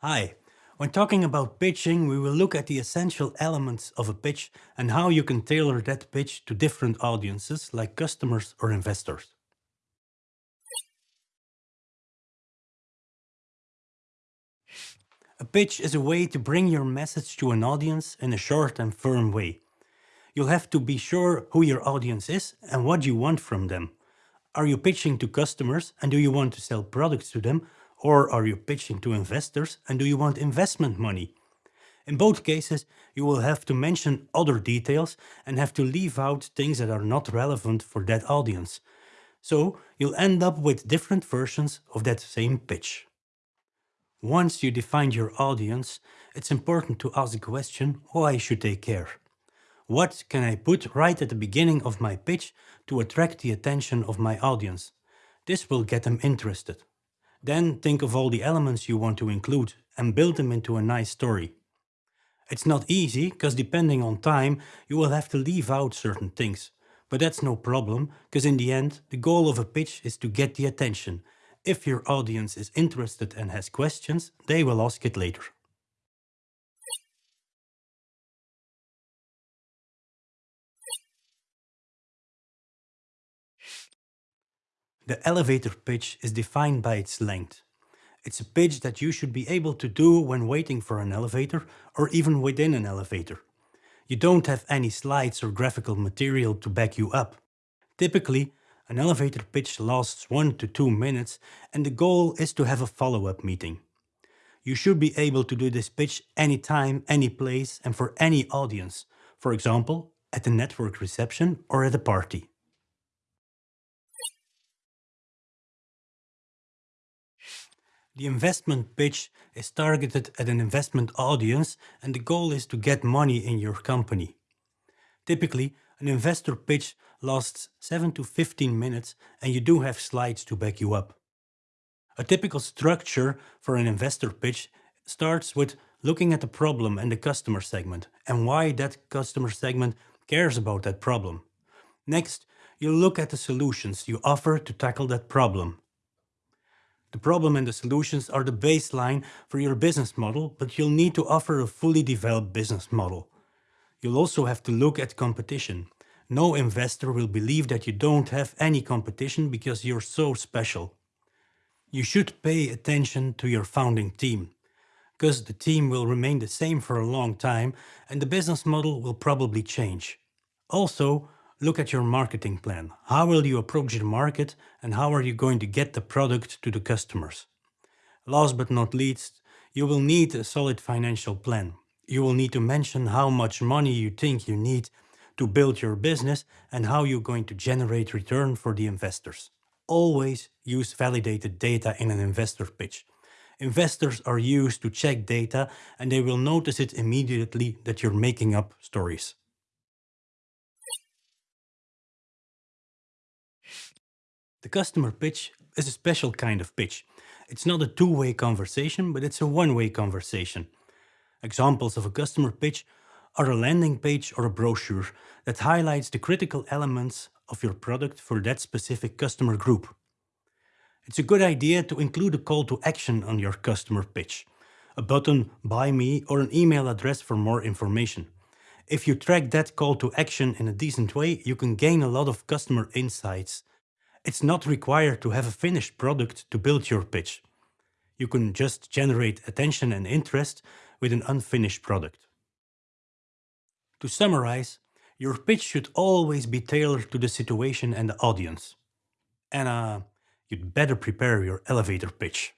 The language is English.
Hi. When talking about pitching, we will look at the essential elements of a pitch and how you can tailor that pitch to different audiences like customers or investors. A pitch is a way to bring your message to an audience in a short and firm way. You'll have to be sure who your audience is and what you want from them. Are you pitching to customers and do you want to sell products to them or are you pitching to investors and do you want investment money? In both cases, you will have to mention other details and have to leave out things that are not relevant for that audience. So you'll end up with different versions of that same pitch. Once you define your audience, it's important to ask the question, why should they care? What can I put right at the beginning of my pitch to attract the attention of my audience? This will get them interested. Then think of all the elements you want to include and build them into a nice story. It's not easy, because depending on time, you will have to leave out certain things. But that's no problem, because in the end, the goal of a pitch is to get the attention. If your audience is interested and has questions, they will ask it later. The elevator pitch is defined by its length. It's a pitch that you should be able to do when waiting for an elevator or even within an elevator. You don't have any slides or graphical material to back you up. Typically, an elevator pitch lasts 1 to 2 minutes and the goal is to have a follow-up meeting. You should be able to do this pitch anytime, any place and for any audience. For example, at a network reception or at a party. The investment pitch is targeted at an investment audience and the goal is to get money in your company. Typically, an investor pitch lasts 7 to 15 minutes and you do have slides to back you up. A typical structure for an investor pitch starts with looking at the problem and the customer segment and why that customer segment cares about that problem. Next, you look at the solutions you offer to tackle that problem. The problem and the solutions are the baseline for your business model, but you'll need to offer a fully developed business model. You'll also have to look at competition. No investor will believe that you don't have any competition because you're so special. You should pay attention to your founding team, because the team will remain the same for a long time and the business model will probably change. Also, Look at your marketing plan. How will you approach the market and how are you going to get the product to the customers? Last but not least, you will need a solid financial plan. You will need to mention how much money you think you need to build your business and how you're going to generate return for the investors. Always use validated data in an investor pitch. Investors are used to check data and they will notice it immediately that you're making up stories. The customer pitch is a special kind of pitch. It's not a two-way conversation, but it's a one-way conversation. Examples of a customer pitch are a landing page or a brochure that highlights the critical elements of your product for that specific customer group. It's a good idea to include a call to action on your customer pitch, a button, buy me, or an email address for more information. If you track that call to action in a decent way, you can gain a lot of customer insights it's not required to have a finished product to build your pitch. You can just generate attention and interest with an unfinished product. To summarize, your pitch should always be tailored to the situation and the audience. And uh, you'd better prepare your elevator pitch.